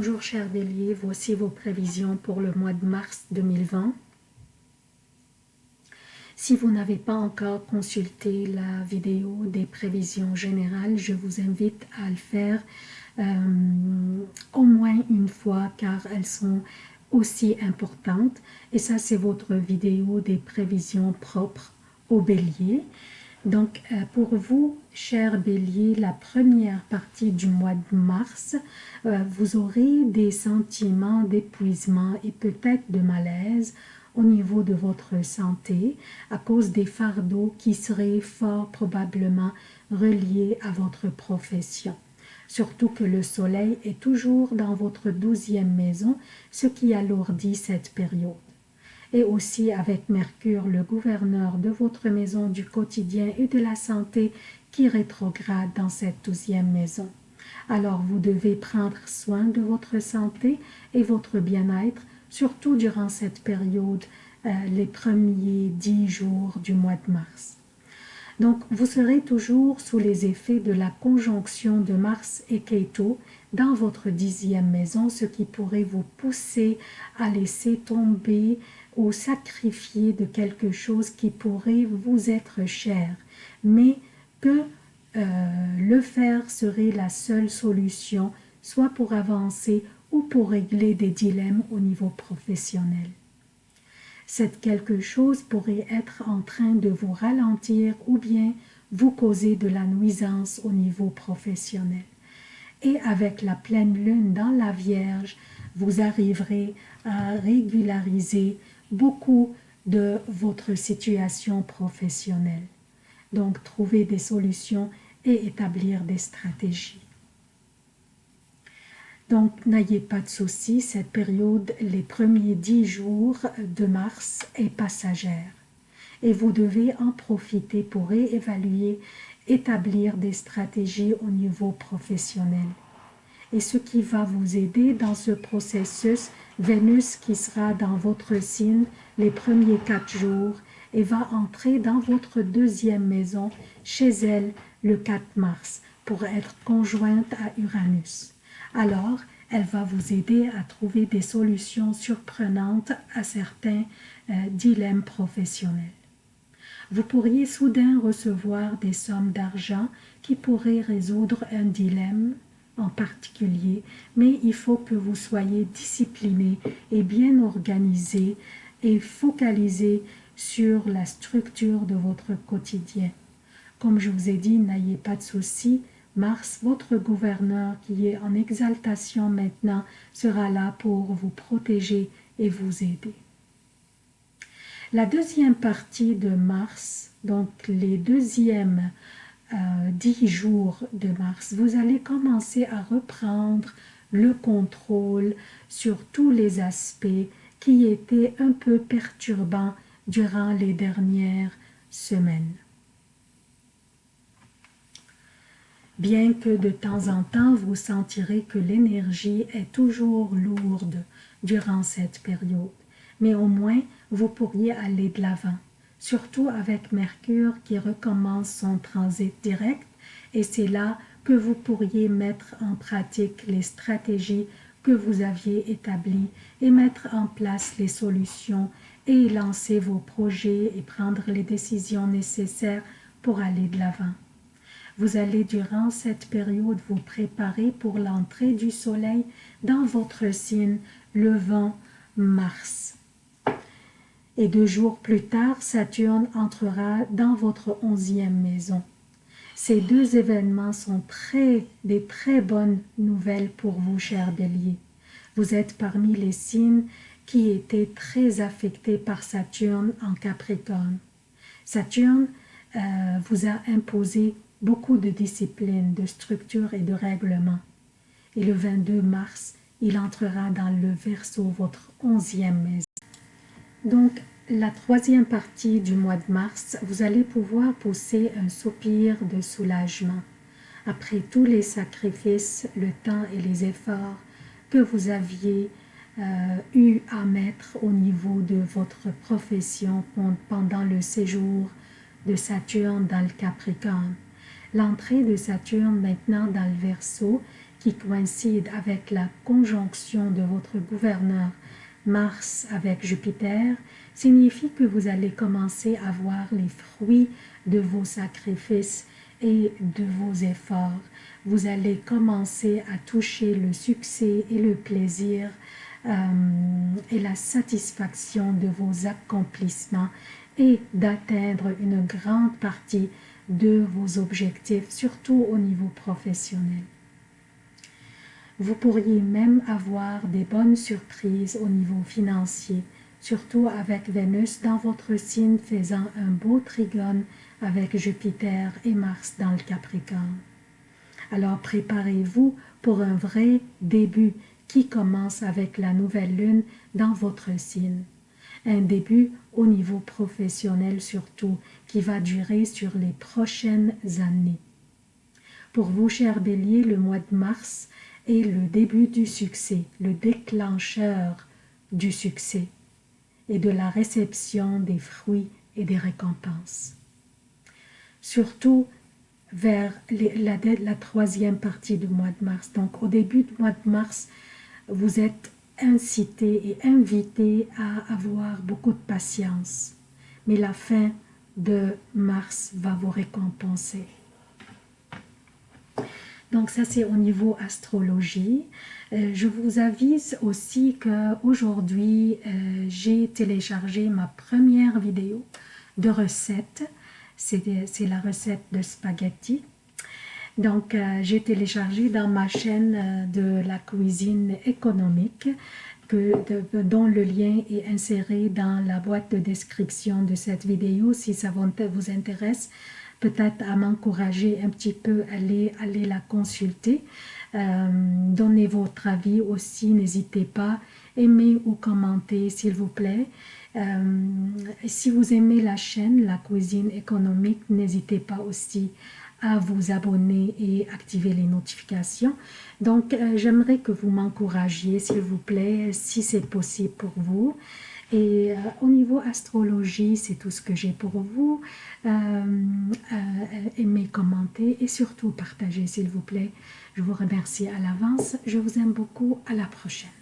Bonjour chers béliers, voici vos prévisions pour le mois de mars 2020. Si vous n'avez pas encore consulté la vidéo des prévisions générales, je vous invite à le faire euh, au moins une fois car elles sont aussi importantes. Et ça, c'est votre vidéo des prévisions propres au bélier. Donc, euh, pour vous, chers béliers, la première partie du mois de mars, euh, vous aurez des sentiments d'épuisement et peut-être de malaise au niveau de votre santé à cause des fardeaux qui seraient fort probablement reliés à votre profession. Surtout que le soleil est toujours dans votre douzième maison, ce qui alourdit cette période et aussi avec Mercure, le gouverneur de votre maison du quotidien et de la santé qui rétrograde dans cette douzième maison. Alors vous devez prendre soin de votre santé et votre bien-être, surtout durant cette période, euh, les premiers dix jours du mois de mars. Donc, vous serez toujours sous les effets de la conjonction de Mars et Ketu dans votre dixième maison, ce qui pourrait vous pousser à laisser tomber sacrifier de quelque chose qui pourrait vous être cher, mais que euh, le faire serait la seule solution, soit pour avancer ou pour régler des dilemmes au niveau professionnel. Cette quelque chose pourrait être en train de vous ralentir ou bien vous causer de la nuisance au niveau professionnel. Et avec la pleine lune dans la Vierge, vous arriverez à régulariser beaucoup de votre situation professionnelle. Donc, trouver des solutions et établir des stratégies. Donc, n'ayez pas de soucis, cette période, les premiers dix jours de mars est passagère. Et vous devez en profiter pour réévaluer, établir des stratégies au niveau professionnel et ce qui va vous aider dans ce processus, Vénus qui sera dans votre signe les premiers quatre jours et va entrer dans votre deuxième maison chez elle le 4 mars pour être conjointe à Uranus. Alors, elle va vous aider à trouver des solutions surprenantes à certains euh, dilemmes professionnels. Vous pourriez soudain recevoir des sommes d'argent qui pourraient résoudre un dilemme en particulier, mais il faut que vous soyez discipliné et bien organisé et focalisé sur la structure de votre quotidien. Comme je vous ai dit, n'ayez pas de soucis, Mars, votre gouverneur qui est en exaltation maintenant, sera là pour vous protéger et vous aider. La deuxième partie de Mars, donc les deuxièmes euh, dix jours de mars, vous allez commencer à reprendre le contrôle sur tous les aspects qui étaient un peu perturbants durant les dernières semaines. Bien que de temps en temps vous sentirez que l'énergie est toujours lourde durant cette période, mais au moins vous pourriez aller de l'avant surtout avec Mercure qui recommence son transit direct et c'est là que vous pourriez mettre en pratique les stratégies que vous aviez établies et mettre en place les solutions et lancer vos projets et prendre les décisions nécessaires pour aller de l'avant. Vous allez durant cette période vous préparer pour l'entrée du soleil dans votre signe le vent Mars et deux jours plus tard, Saturne entrera dans votre onzième maison. Ces deux événements sont très, des très bonnes nouvelles pour vous, chers béliers. Vous êtes parmi les signes qui étaient très affectés par Saturne en Capricorne. Saturne euh, vous a imposé beaucoup de discipline, de structure et de règlement. Et le 22 mars, il entrera dans le Verseau, votre onzième maison. Donc, la troisième partie du mois de mars, vous allez pouvoir pousser un soupir de soulagement. Après tous les sacrifices, le temps et les efforts que vous aviez euh, eu à mettre au niveau de votre profession pendant le séjour de Saturne dans le Capricorne. L'entrée de Saturne maintenant dans le Verseau qui coïncide avec la conjonction de votre gouverneur Mars avec Jupiter, signifie que vous allez commencer à voir les fruits de vos sacrifices et de vos efforts. Vous allez commencer à toucher le succès et le plaisir euh, et la satisfaction de vos accomplissements et d'atteindre une grande partie de vos objectifs, surtout au niveau professionnel. Vous pourriez même avoir des bonnes surprises au niveau financier, surtout avec Vénus dans votre signe faisant un beau trigone avec Jupiter et Mars dans le Capricorne. Alors préparez-vous pour un vrai début qui commence avec la nouvelle lune dans votre signe. Un début au niveau professionnel surtout, qui va durer sur les prochaines années. Pour vous, chers béliers, le mois de mars est le début du succès, le déclencheur du succès et de la réception des fruits et des récompenses. Surtout vers la, la, troisième partie du mois de mars. Donc au début du mois de mars, vous êtes incité et invité à avoir beaucoup de patience. Mais la fin de mars va vous récompenser. Donc ça c'est au niveau astrologie. Euh, je vous avise aussi qu'aujourd'hui euh, j'ai téléchargé ma première vidéo de recette. C'est la recette de spaghetti. Donc euh, j'ai téléchargé dans ma chaîne de la cuisine économique que, dont le lien est inséré dans la boîte de description de cette vidéo si ça vous intéresse peut-être à m'encourager un petit peu, allez, aller la consulter. Euh, donnez votre avis aussi, n'hésitez pas, aimez ou commentez s'il vous plaît. Euh, si vous aimez la chaîne, la cuisine économique, n'hésitez pas aussi à vous abonner et activer les notifications. Donc, euh, j'aimerais que vous m'encouragiez, s'il vous plaît, si c'est possible pour vous. Et euh, au niveau astrologie, c'est tout ce que j'ai pour vous. Euh, euh, aimez, commentez et surtout partagez s'il vous plaît. Je vous remercie à l'avance. Je vous aime beaucoup. À la prochaine.